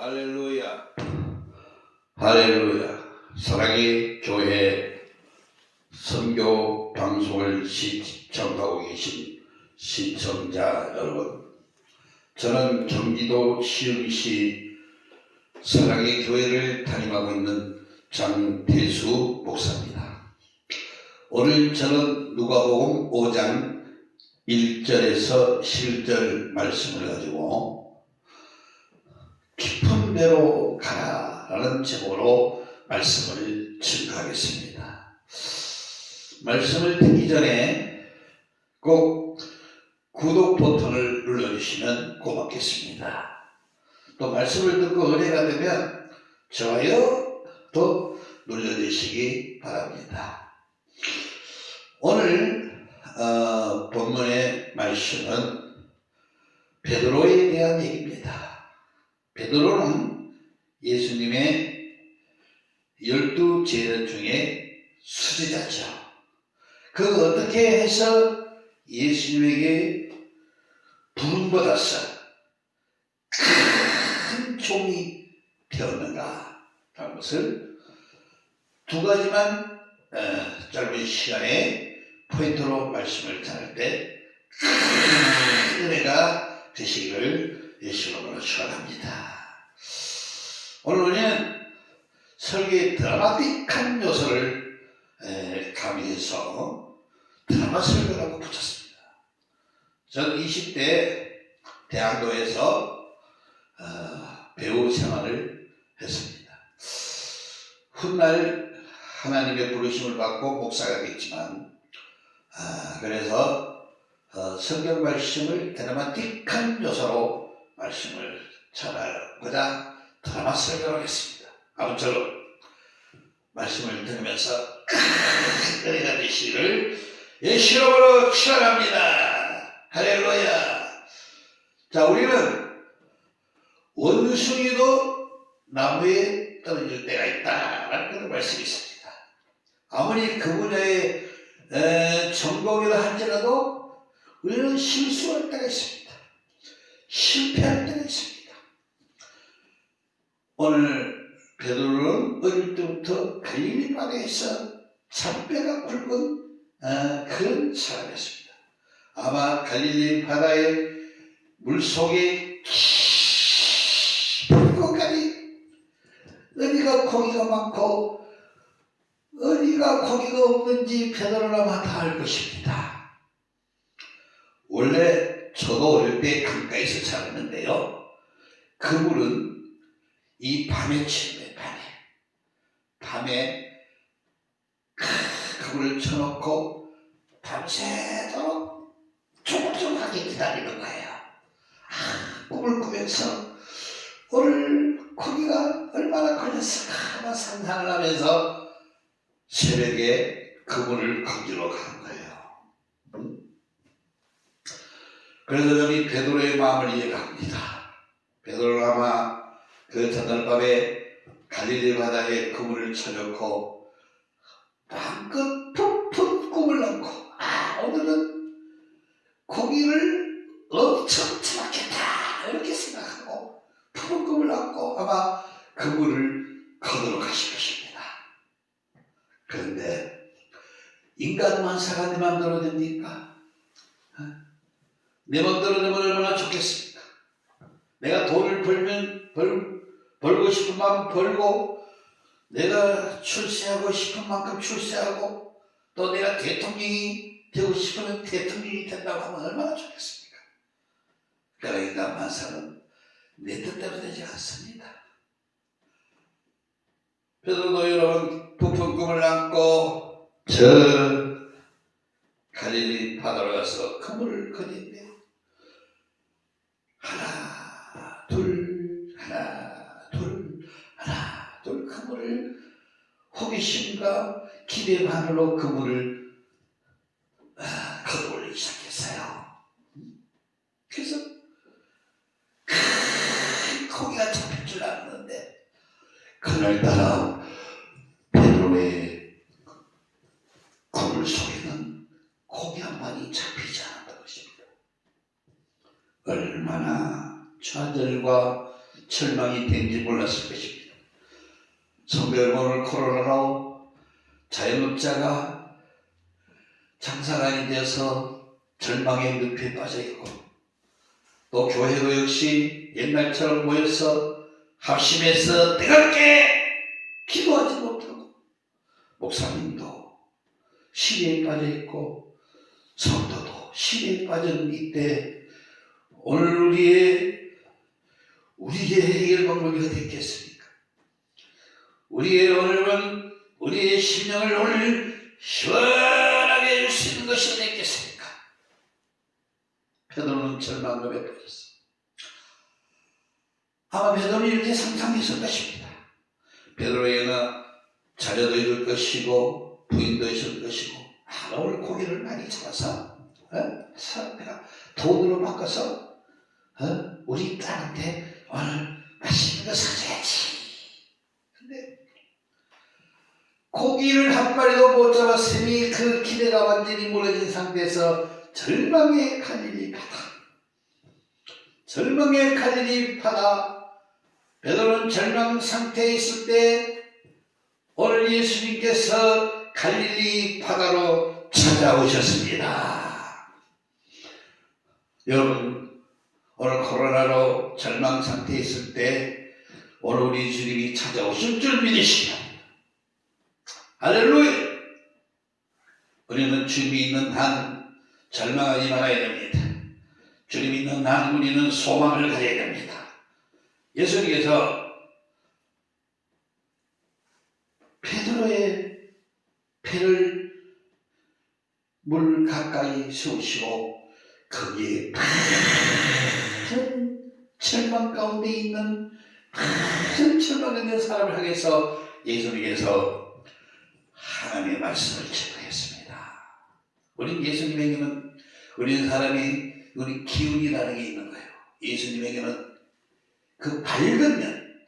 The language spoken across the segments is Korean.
할렐루야. 할렐루야. 사랑의 교회 선교 방송을 시청하고 계신 시청자 여러분. 저는 경기도 시흥시 사랑의 교회를 담임하고 있는 장태수 목사입니다. 오늘 저는 누가복음 5장 1절에서 7절 말씀을 가지고 깊은 데로 가라라는 제목으로 말씀을 증거하겠습니다. 말씀을 듣기 전에 꼭 구독 버튼을 눌러주시면 고맙겠습니다. 또 말씀을 듣고 은혜가 되면 좋아요도 눌러주시기 바랍니다. 오늘 어, 본문의 말씀은 베드로에 대한 얘기입니다. 베드로는 예수님의 열두 제자 중에 수제자죠. 그 어떻게 해서 예수님에게 부름받아서 큰 종이 되었는가 하는 것을 두 가지만 어, 짧은 시간에 포인트로 말씀을 전할 때 큰 은혜가 되시기를 예수님으로 축원합니다. 오늘 우리는 설계의 드라마틱한 요소를 에, 가미해서 드라마 설교라고 붙였습니다. 전 20대 대학로에서 어, 배우 생활을 했습니다. 훗날 하나님의 부르심을 받고 목사가 됐지만 아, 그래서 어, 성경 말씀을 드라마틱한 요소로 말씀을 전하고자 드라마 설교를 했습니다. 아무쪼록 말씀을 들으면서 큰 은혜가 되시기를 예수님으로 축원합니다. 할렐루야. 자, 우리는 원숭이도 나무에 떨어질 때가 있다라는 그런 말씀이 있습니다. 아무리 그 분야에 에, 전공이라 할지라도 우리는 실수할 때가 있습니다. 실패할 때가 있습니다. 오늘 베드로는 어릴 때부터 갈릴리 바다에서 잔뼈가 굵은 어, 그런 사람이었습니다. 아마 갈릴리 바다의 물속에 깊은 곳까지 어디가 고기가 많고 어디가 고기가 없는지 베드로라마 다 알 것입니다. 원래 저도 어릴 때 강가에서 자랐는데요. 그 물은 이 밤에 치는데 밤에 밤에 그 물을 쳐놓고 밤새도록 조금조금하게 기다리는 거예요. 아, 꿈을 꾸면서 오늘 고기가 얼마나 걸렸을까 상상을 하면서 새벽에 그분을 거기로 가는 거예요. 그래서 저는 베드로의 마음을 이해합니다. 베드로는 아마 그 전날밤에 갈릴리 바다에 그물을 쳐놓고 마음껏 푹푹 꿈을 안고 아 오늘은 고기를 엄청 잡았겠다 이렇게 생각하고 푹 꿈을 안고 아마 그물을 거두러 가실 것입니다. 그런데 인간만 살아 내 마음대로 됩니까? 어? 내 마음대로 되면 얼마나 좋겠습니까? 내가 돈을 벌면 벌, 벌고 싶은 만큼 벌고 내가 출세하고 싶은 만큼 출세하고 또 내가 대통령이 되고 싶으면 대통령이 된다고 하면 얼마나 좋겠습니까? 그러나 인간 만 사는 내 뜻대로 되지 않습니다. 베드로도 여러분 부푼 꿈을 안고 저 갈릴리 바다로 가서 그물을 거는데 하나 둘 하나 둘 하나 둘 그물을 호기심과 기대 반으로 그물을 아, 거두올리기 시작했어요. 그래서 큰 고기가 잡힐 줄 알았는데 그날따라 베드로의 그물 속에는 고기 한 마리 잡히지 좌절과 절망이 된지 몰랐을 것입니다. 성도 여러분 오늘 코로나로 자영업자가 장사가 안 되어서 절망의 늪에 빠져 있고 또 교회도 역시 옛날처럼 모여서 합심해서 뜨겁게 기도하지 못하고 목사님도 시리에 빠져 있고 성도도 시리에 빠진 이때 오늘 우리의 우리의 해결 방법이 어디 있겠습니까? 우리의 오늘은 우리의 심령을 오늘 시원하게 해줄 수 있는 것이 어디 있겠습니까? 베드로는 절망감에 빠졌어. 아마 베드로는 이렇게 상상했을 것입니다. 베드로에게는 자녀도 있을 것이고 부인도 있을 것이고 아, 오늘 고기를 많이 잡아서 어? 사- 내가 돈으로 바꿔서 어? 우리 딸한테 오늘 맛있는 거 사줘야지. 근데 고기를 한 마리도 못 잡았으니 그 기대가 완전히 무너진 상태에서 절망의 칼일이 파다. 절망의 칼일이 파다. 베드로는 절망 상태에 있을 때 오늘 예수님께서 갈릴리 바다로 찾아오셨습니다. 여러분 오늘 코로나로 절망 상태에 있을 때 오늘 우리 주님이 찾아오실 줄 바랍니다. 할렐루야! 우리는 주님이 있는 한 절망하지 말아야 됩니다. 주님이 있는 한 우리는 소망을 가져야 됩니다. 예수님께서 페드로의 배를 물 가까이 세우시고 거기에 큰 절망 가운데 있는 큰 절망 있는 사람을 향해서 예수님께서 하나님의 말씀을 전하였습니다. 우리 예수님에게는 우리 사람이 우리 기운이라는 게 있는 거예요. 예수님에게는 그 밝은 면,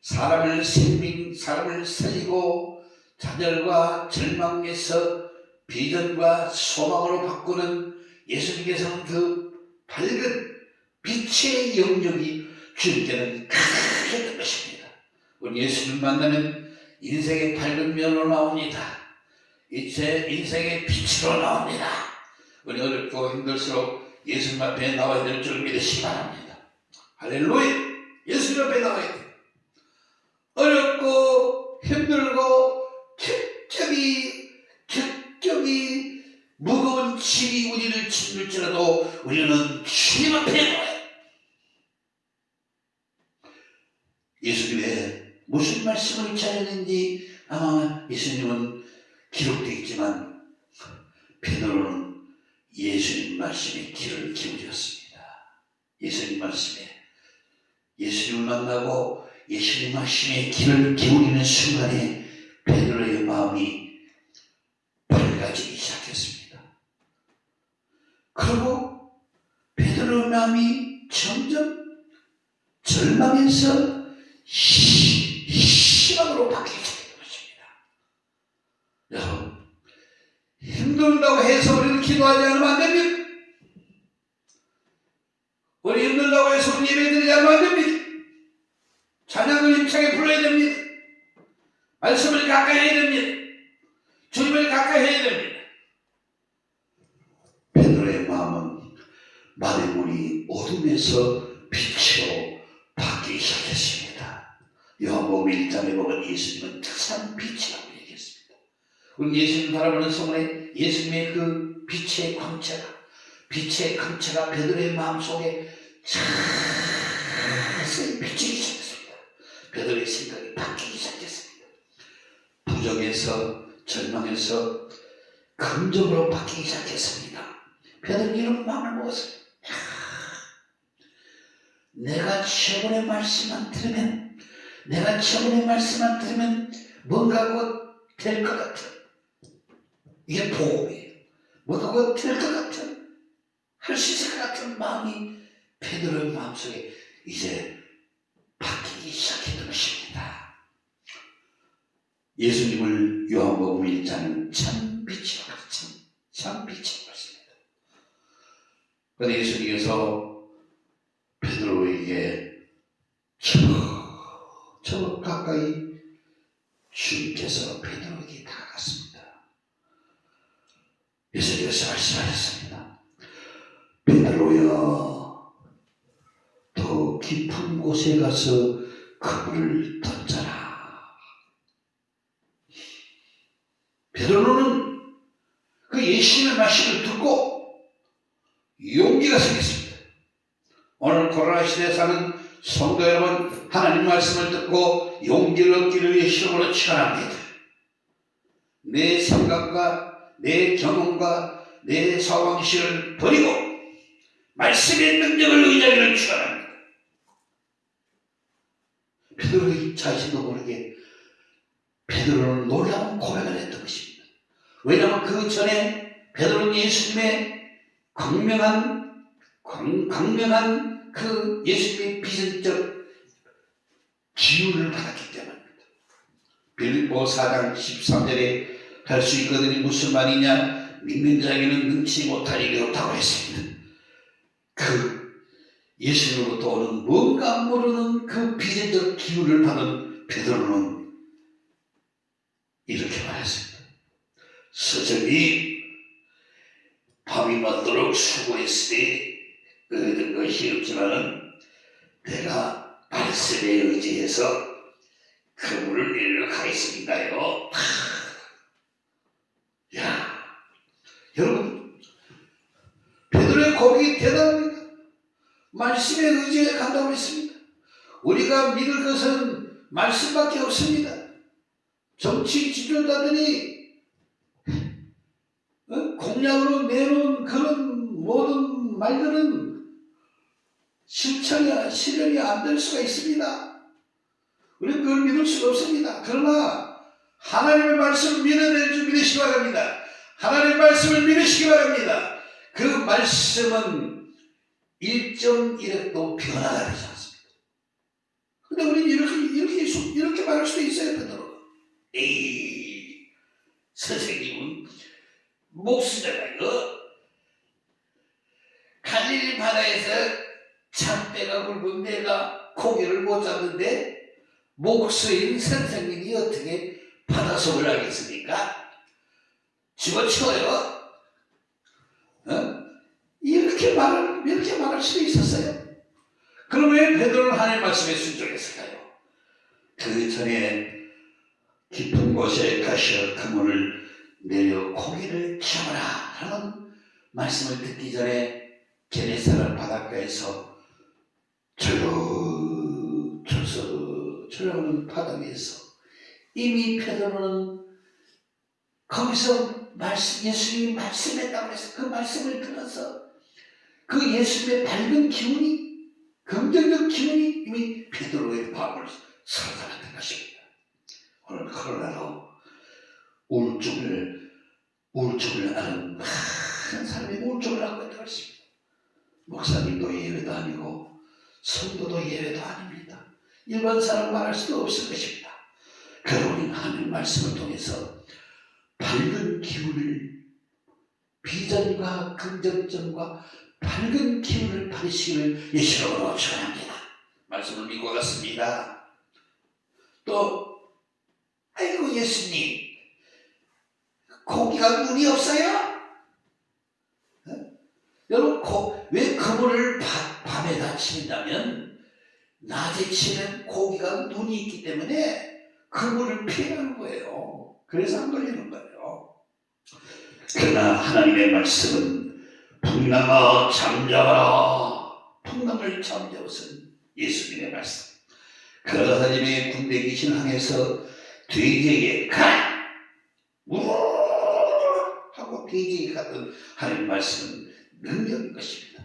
사람을 생명, 사람을 살리고 좌절과 절망에서 비전과 소망으로 바꾸는 예수님께서는 그 밝은 빛의 영역이 주님께는 크게 것입니다. 우리 예수님 만나면 인생의 밝은 면으로 나옵니다. 이제 인생의 빛으로 나옵니다. 우리 어렵고 힘들수록 예수님 앞에 나와야 될 줄 믿으시기 바랍니다. 할렐루야! 예수님 앞에 나와야 돼요. 어렵고 힘들고 격적이 격적이 무거운 짐이 우리를 짓눌지라도 우리는 주님 앞에 나와요. 예수님의 무슨 말씀을 전했는지 아마 예수님은 기록되어 있지만 베드로는 예수님 말씀에 귀를 기울였습니다. 예수님 말씀에 예수님을 만나고 예수님 말씀에 귀를 기울이는 순간에 베드로의 마음이 밝아지기 시작했습니다. 그리고 베드로의 마음이 점점 절망에서 시- 바뀌기 시작한 것입니다. 여러분, 힘들다고 해서 우리는 기도하지 않으면 안 됩니다. 우리 힘들다고 해서 우리 예배 드리지 않으면 안 됩니다. 찬양을 힘차게 불러야 됩니다. 말씀을 가까이 해야 됩니다. 주님을 가까이 해야 됩니다. 베드로의 마음은 마대문이 어둠에서 빛으로 바뀌기 시작했습니다. 요한복음 1장에 보면 예수님은 특산 빛이라고 얘기했습니다. 우리 예수님 바라보는 성원에 예수님의 그 빛의 광채가 빛의 광채가 베드로의 마음속에 자세히 비치기 시작했습니다. 베드로의 생각이 바뀌기 시작했습니다. 부정에서 절망에서 긍정으로 바뀌기 시작했습니다. 베드로는 이런 마음을 먹었어요. 내가 최고의 말씀만 들으면 내가 최고의 말씀만 들으면 뭔가 곧 될 것 같은 이게 복음이에요. 뭔가 곧 될 것 같은 할 수 있을 것 같은 마음이 베드로의 마음속에 이제 바뀌기 시작했던 것입니다. 예수님을 요한복음 1장은 참 빛이라고 참, 참 빛이라고 했습니다. 그런데 예수님께서 베드로에게 저 가까이 주님께서 베드로에게 다가갔습니다. 예수님께서 말씀하셨습니다. 베드로여, 더 깊은 곳에 가서 그물을 던져라. 베드로는 그 예수님의 말씀을 듣고 용기가 생겼습니다. 오늘 코로나 시대에 사는 성도 여러분, 하나님 말씀을 듣고 용기를 얻기를 위해 시험으로 치환합니다. 내 생각과 내 경험과 내 사왕실을 버리고 말씀의 능력을 의지하기를 축원합니다. 베드로의 자신도 모르게 베드로는 놀라운 고백을 했던 것입니다. 왜냐하면 그 전에 베드로는 예수님의 광명한 광, 광명한 그 예수님의 비전적 기운을 받았기 때문입니다. 빌립보 4장 13절에 할 수 있거든요. 무슨 말이냐? 믿는 자에게는 능치 못할 일이 없다고 했습니다. 그 예수님으로부터 오는 뭔가 모르는 그 비전적 기운을 받은 베드로는 이렇게 말했습니다. 서정이 밤이 맞도록 수고했으니 얻은 것이 없지만은 내가 말씀에 의지해서 그물을 내리러 가겠습니다요. 야, 여러분, 베드로의 고백이 대단합니다. 말씀에 의지해 간다고 했습니다. 우리가 믿을 것은 말씀밖에 없습니다. 정치 지도자들이 어? 공약으로 내놓은 그런 모든 말들은 실천이, 실현이 안 될 수가 있습니다. 우리는 그걸 믿을 수가 없습니다. 그러나 하나님의 말씀을 믿어낼 줄 믿으시기 바랍니다. 하나님의 말씀을 믿으시기 바랍니다. 그 말씀은 1.1획도 변화가 되지 않습니다. 근데 우리는 이렇게, 이렇게, 이렇게 말할 수도 있어요, 베드로. 에이, 선생님은 목수잖아요. 갈릴리 바다에서 참배가 굵은 내가 고기를 못 잡는데 목수인 선생님이 어떻게 바다속을 하겠습니까? 집어치워요. 어? 이렇게 말을 이렇게 말할 수도 있었어요. 그럼 왜 베드로는 하나님 말씀에 순종했을까요? 그 전에 깊은 곳에 가셔 그물을 내려 고기를 잡아라 하는 말씀을 듣기 전에 게네사렛 바닷가에서 절로 저서 저러는 바다 위에서 이미 베드로는 거기서 말씀 예수님이 말씀했다고 해서 그 말씀을 들어서 그 예수님의 밝은 기운이 긍정적 기운이 이미 베드로의 마음을 사로잡았던 것입니다. 오늘 코로나로 우울증을 우울증을 앓는 많은 사람이 우울증을 앓고 있다고 했습니다. 목사님도 예외도 아니고 성도도 예외도 아닙니다. 일반 사람 말할 수도 없을 것입니다. 우리는 하나님 말씀을 통해서 밝은 기운을 비전과 긍정점과 밝은 기운을 받으시기를 예수님으로 축원합니다. 말씀을 믿고 갔습니다. 또 아이고 예수님 고기가 눈이 없어요? 어? 여러분 고, 왜 그물을 밤, 밤에다 치냐면 낮에 치면 고기가 눈이 있기 때문에 그 물을 피하는 거예요. 그래서 안 걸리는 거예요. 그러나 하나님의 말씀은 풍랑아 잠자라 풍랑을 잠재웠은 예수님의 말씀 그러다 하나님의 군대 귀신 항해서 돼지에게 가! 우르르르 하고 돼지에게 갔던 하나님 말씀은 능력인 것입니다.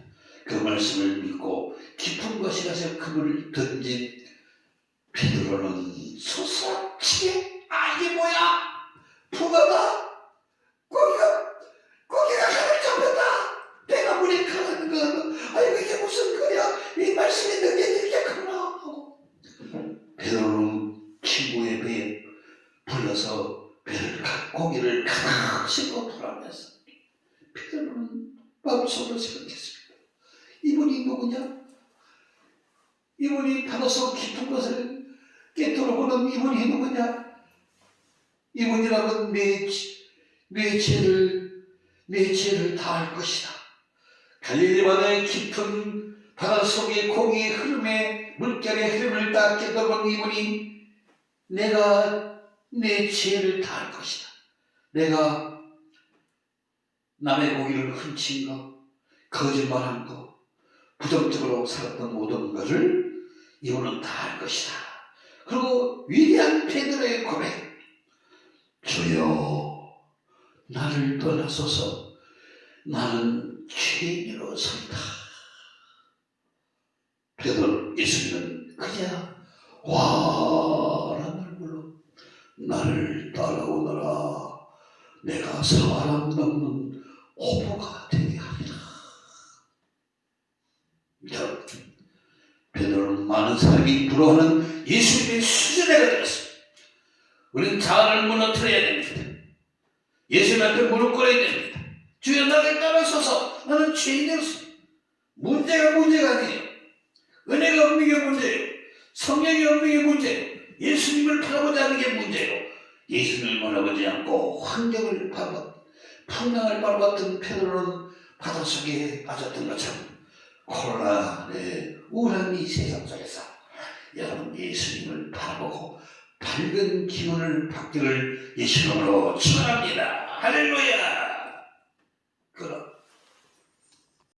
그 말씀을 믿고 깊은 곳에 가서 그물을 던진 베드로는 소스랍치게 아 이게 뭐야? 붕어다? 고기가 고기가 가을 잡혔다. 배가 물에 가는 거. 아이고 이게 무슨 거야? 이 말씀의 능력이 이렇게 크나? 하고 베드로는 친구의 배에 불러서 배를 가, 고기를 가득 싣고 돌아오면서 베드로는 마음속으로 생각했습니다. 이분이 누구냐? 이분이 바다속 깊은 곳을 깨뚫어 돌아보는 이분이 누구냐? 내 죄를, 내 죄를 다할 것이다. 갈릴리 바다의 깊은 바다 속의 공의 흐름에 물결의 흐름을 딱 깨달은 이분이 내가 내 죄를 다할 것이다. 내가 남의 고기를 훔친 것, 거짓말한 것, 부정적으로 살았던 모든 것을 이분은 다 할 것이다. 그리고 위대한 베드로의 고백, 주여 나를 떠나소서 나는 죄인으로서이다. 베드로 예수님은 그냥 와라는 얼굴로 나를 따라오너라 내가 사람 넘는 어부가 되게 하리라. 여러분, 베드로는 많은 사람이 부러워하는 예수님의 수준에 가졌습니다. 우리는 자아를 무너뜨려야 됩니다. 예수님 앞에 무릎 꿇어야 됩니다. 주여 나를 따라서서 나는 죄인이었어. 문제가 문제가 아니에요. 은혜가 없는 게 문제예요. 성령이 없는 게 문제예요. 예수님을 바라보지 않는 게 문제예요. 예수님을 바라보지 않고 환경을 바라봤, 풍랑을 바라봤던 페드로는 바닷속에 빠졌던 것처럼 코로나의 우울한 이 세상 속에서 여러분 예수님을 바라보고 밝은 기운을 받기를 예수님으로 축원합니다. 할렐루야.